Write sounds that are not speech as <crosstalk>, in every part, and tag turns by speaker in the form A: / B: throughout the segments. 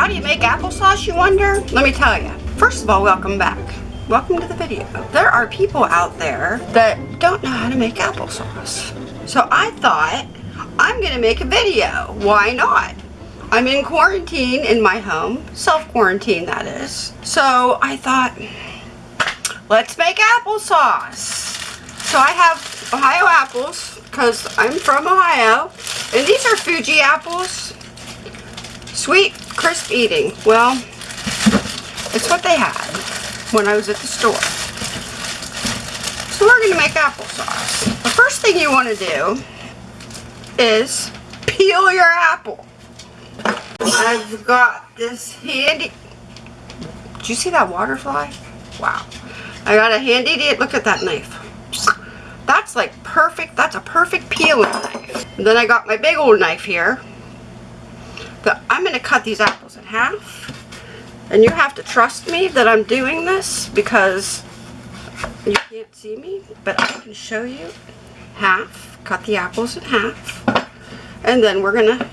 A: How do you make applesauce, you wonder? Let me tell you. First of all, welcome back. Welcome to the video. There are people out there that don't know how to make applesauce. So I thought, I'm gonna make a video. Why not? I'm in quarantine in my home, self-quarantine that is. So I thought, let's make applesauce. So I have Ohio apples, because I'm from Ohio, and these are Fuji apples. Sweet, crisp eating. Well, it's what they had when I was at the store. So we're going to make applesauce. The first thing you want to do is peel your apple. I've got this handy... Did you see that water fly? Wow. I got a handy... Look at that knife. That's like perfect. That's a perfect peeling knife. And then I got my big old knife here. I'm going to cut these apples in half. And you have to trust me that I'm doing this because you can't see me. But I can show you half. Cut the apples in half. And then we're going to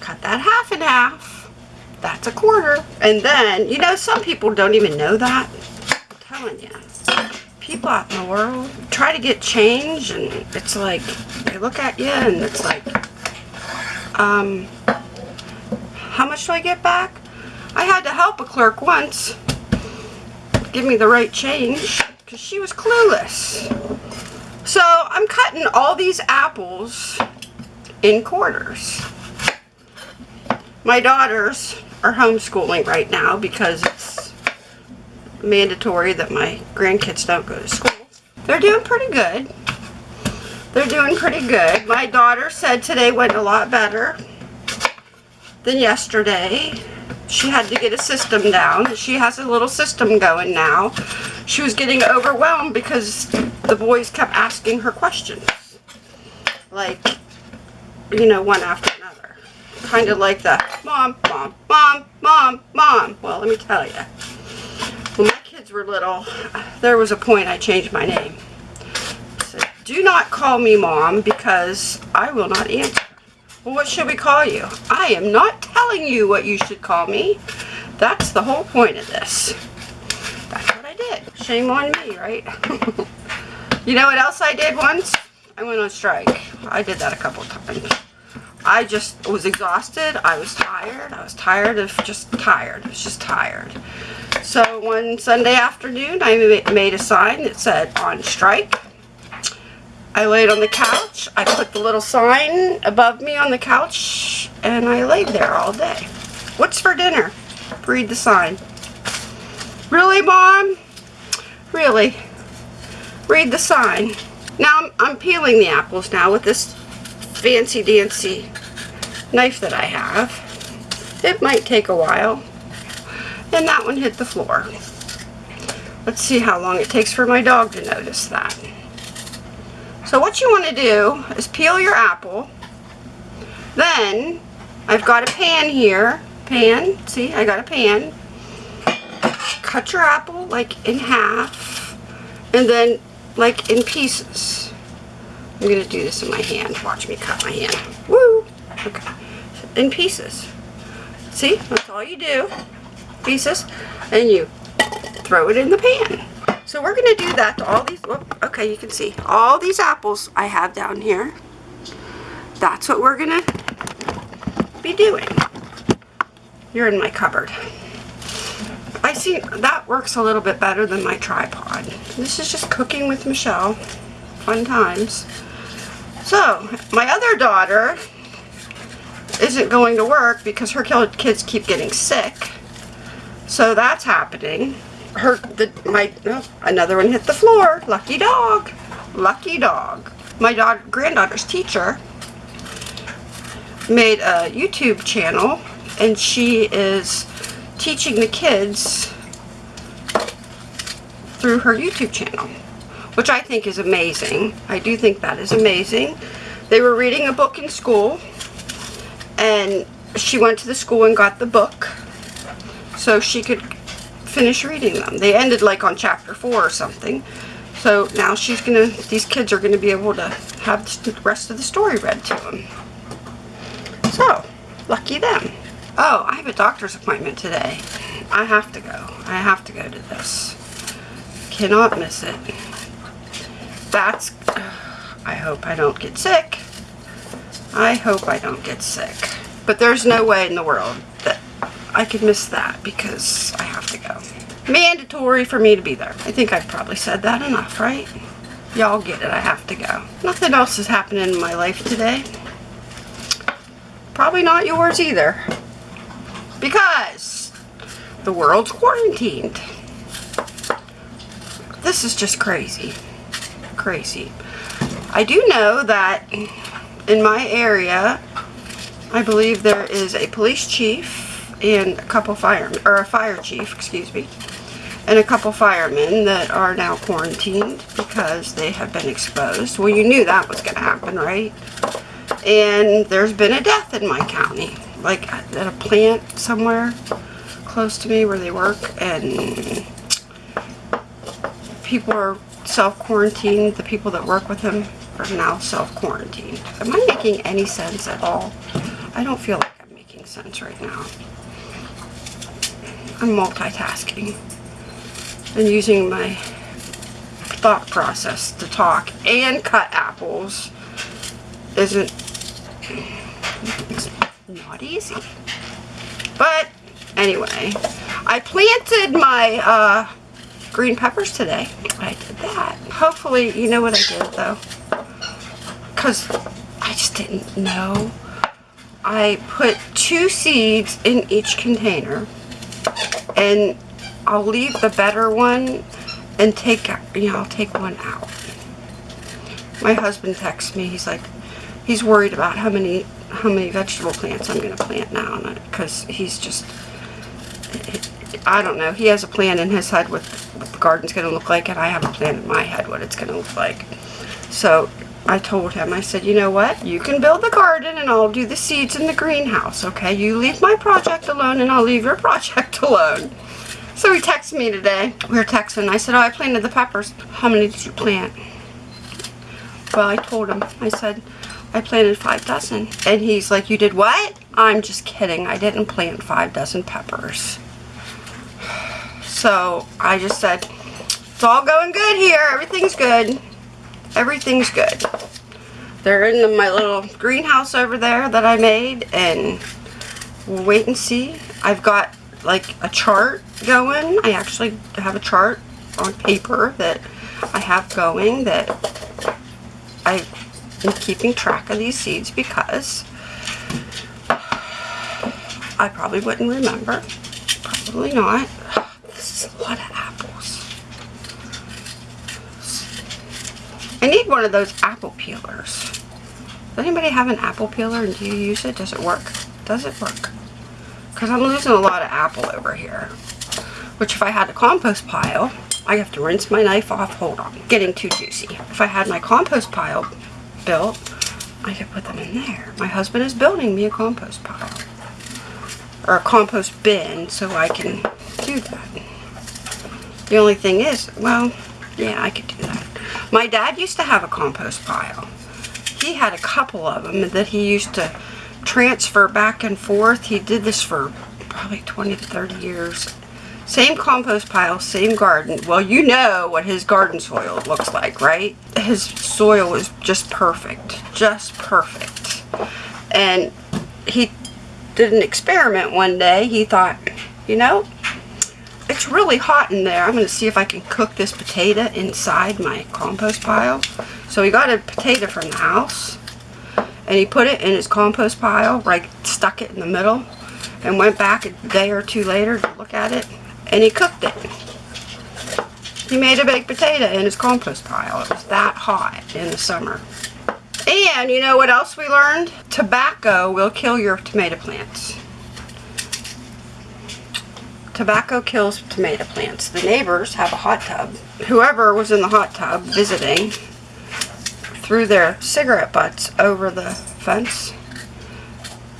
A: cut that half in half. That's a quarter. And then, you know, some people don't even know that telling you. People out in the world try to get change and it's like, they look at you and it's like, um, how much do I get back? I had to help a clerk once give me the right change because she was clueless. So I'm cutting all these apples in quarters. My daughters are homeschooling right now because it's mandatory that my grandkids don't go to school. They're doing pretty good. They're doing pretty good. My daughter said today went a lot better than yesterday. She had to get a system down. She has a little system going now. She was getting overwhelmed because the boys kept asking her questions. Like, you know, one after another. Kind of like the, mom, mom, mom, mom, mom. Well, let me tell you When my kids were little, there was a point I changed my name. Do not call me mom because I will not answer. Well, what should we call you? I am not telling you what you should call me. That's the whole point of this. That's what I did. Shame on me, right? <laughs> you know what else I did once? I went on strike. I did that a couple times. I just was exhausted. I was tired. I was tired of just tired. I was just tired. So one Sunday afternoon, I made a sign that said on strike. I laid on the couch. I put the little sign above me on the couch and I laid there all day. What's for dinner? Read the sign. Really, Mom? Really? Read the sign. Now I'm, I'm peeling the apples now with this fancy dancy knife that I have. It might take a while and that one hit the floor. Let's see how long it takes for my dog to notice that. So what you want to do is peel your apple. Then I've got a pan here. Pan. See, I got a pan. Cut your apple like in half. And then like in pieces. I'm going to do this in my hand. Watch me cut my hand. Woo! Okay. In pieces. See? That's all you do pieces and you throw it in the pan. So we're going to do that to all these, okay, you can see all these apples I have down here. That's what we're going to be doing. You're in my cupboard. I see that works a little bit better than my tripod. This is just cooking with Michelle. Fun times. So, my other daughter isn't going to work because her kids keep getting sick. So that's happening. Her, the, my, oh, another one hit the floor. Lucky dog. Lucky dog. My daughter, granddaughter's teacher made a YouTube channel and she is teaching the kids through her YouTube channel, which I think is amazing. I do think that is amazing. They were reading a book in school and she went to the school and got the book so she could finish reading them. They ended like on chapter 4 or something. So now she's going to, these kids are going to be able to have the rest of the story read to them. So, lucky them. Oh, I have a doctor's appointment today. I have to go. I have to go to this. Cannot miss it. That's, I hope I don't get sick. I hope I don't get sick. But there's no way in the world that I could miss that because I. Mandatory for me to be there. I think I've probably said that enough, right? Y'all get it. I have to go. Nothing else is happening in my life today. Probably not yours either. Because the world's quarantined. This is just crazy. Crazy. I do know that in my area, I believe there is a police chief and a couple firemen, or a fire chief, excuse me, and a couple firemen that are now quarantined because they have been exposed. Well, you knew that was going to happen, right? And there's been a death in my county, like at a plant somewhere close to me where they work, and people are self-quarantined. The people that work with them are now self-quarantined. Am I making any sense at all? I don't feel like I'm making sense right now. I'm multitasking and using my thought process to talk and cut apples isn't not easy. But anyway, I planted my uh, green peppers today. I did that. Hopefully, you know what I did though? Because I just didn't know. I put two seeds in each container and I'll leave the better one and take, you know, I'll take one out. My husband texts me, he's like, he's worried about how many, how many vegetable plants I'm going to plant now, because he's just, I don't know, he has a plan in his head what, what the garden's going to look like, and I have a plan in my head what it's going to look like. So I told him, I said, you know what, you can build the garden and I'll do the seeds in the greenhouse, okay? You leave my project alone and I'll leave your <laughs> project alone. So he texted me today. We were texting. I said, oh, I planted the peppers. How many did you plant? Well, I told him. I said, I planted five dozen. And he's like, you did what? I'm just kidding. I didn't plant five dozen peppers. So I just said, it's all going good here. Everything's good. Everything's good. They're in my little greenhouse over there that I made. And we'll wait and see. I've got like a chart going. I actually have a chart on paper that I have going that I am keeping track of these seeds because I probably wouldn't remember. Probably not. This is a lot of apples. I need one of those apple peelers. Does anybody have an apple peeler and do you use it? Does it work? Does it work? Because I'm losing a lot of apple over here. Which if I had a compost pile, I have to rinse my knife off. Hold on, getting too juicy. If I had my compost pile built, I could put them in there. My husband is building me a compost pile. Or a compost bin so I can do that. The only thing is, well, yeah, I could do that. My dad used to have a compost pile. He had a couple of them that he used to transfer back and forth. He did this for probably 20 to 30 years. Same compost pile, same garden. Well, you know what his garden soil looks like, right? His soil is just perfect. Just perfect. And he did an experiment one day. He thought, you know, it's really hot in there. I'm going to see if I can cook this potato inside my compost pile. So he got a potato from the house and he put it in his compost pile, like stuck it in the middle, and went back a day or two later to look at it, and he cooked it. He made a baked potato in his compost pile. It was that hot in the summer. And you know what else we learned? Tobacco will kill your tomato plants. Tobacco kills tomato plants. The neighbors have a hot tub. Whoever was in the hot tub visiting threw their cigarette butts over the fence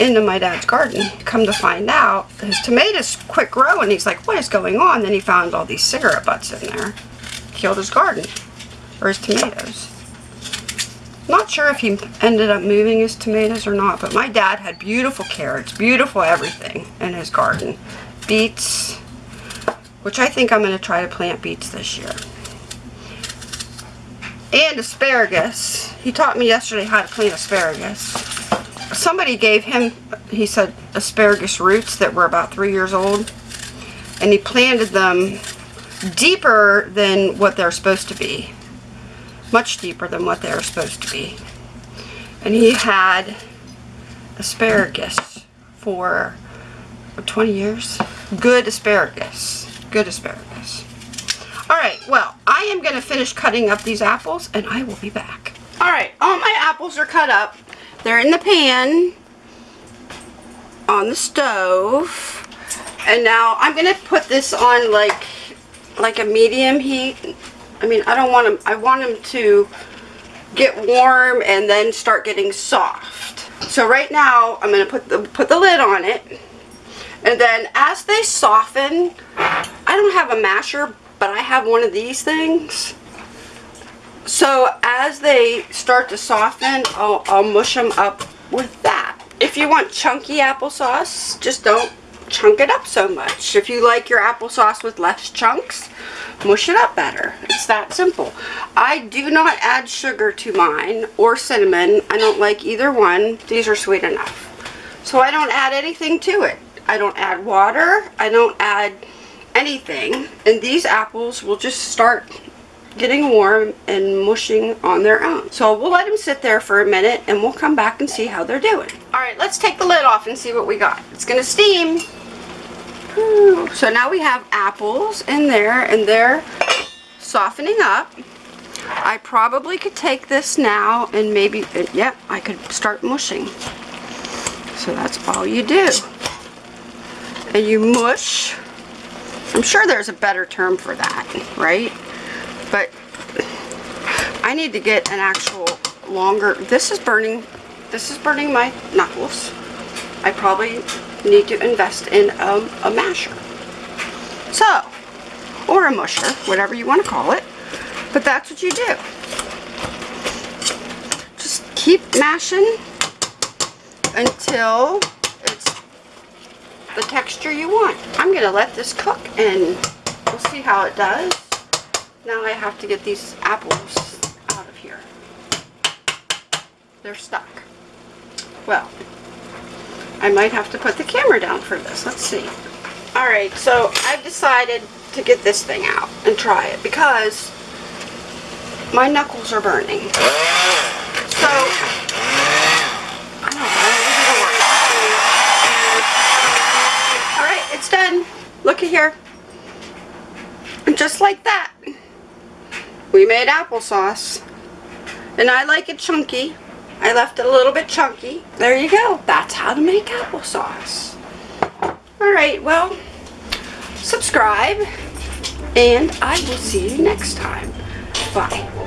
A: into my dad's garden. Come to find out, his tomatoes quit growing. He's like, what is going on? Then he found all these cigarette butts in there. Killed his garden, or his tomatoes. Not sure if he ended up moving his tomatoes or not, but my dad had beautiful carrots, beautiful everything in his garden. Beets, which I think I'm going to try to plant beets this year. And asparagus. He taught me yesterday how to clean asparagus. Somebody gave him, he said, asparagus roots that were about three years old. And he planted them deeper than what they're supposed to be much deeper than what they're supposed to be. And he had asparagus for 20 years. Good asparagus. Good asparagus. Alright, well, I am going to finish cutting up these apples and I will be back. Alright, all my apples are cut up. They're in the pan on the stove. And now I'm going to put this on like like a medium heat I mean, I don't want them, I want them to get warm and then start getting soft. So right now, I'm going to put the, put the lid on it. And then as they soften, I don't have a masher, but I have one of these things. So as they start to soften, I'll, I'll mush them up with that. If you want chunky applesauce, just don't chunk it up so much. If you like your applesauce with less chunks, mush it up better. It's that simple. I do not add sugar to mine or cinnamon. I don't like either one. These are sweet enough. So I don't add anything to it. I don't add water. I don't add anything. And these apples will just start getting warm and mushing on their own. So we'll let them sit there for a minute and we'll come back and see how they're doing. Alright, let's take the lid off and see what we got. It's going to steam. So now we have apples in there and they're softening up. I probably could take this now and maybe, uh, yep, yeah, I could start mushing. So that's all you do. And you mush. I'm sure there's a better term for that, right? But I need to get an actual longer, this is burning, this is burning my knuckles. I probably need to invest in a, a masher. So, or a musher, whatever you want to call it. But that's what you do. Just keep mashing until the texture you want. I'm going to let this cook and we'll see how it does. Now I have to get these apples out of here. They're stuck. Well, I might have to put the camera down for this. Let's see. Alright, so I've decided to get this thing out and try it because my knuckles are burning. So, Alright, it's done. Looky here. And just like that, we made applesauce. And I like it chunky. I left it a little bit chunky. There you go. That's how to make applesauce. Alright, well, subscribe, and I will see you next time. Bye.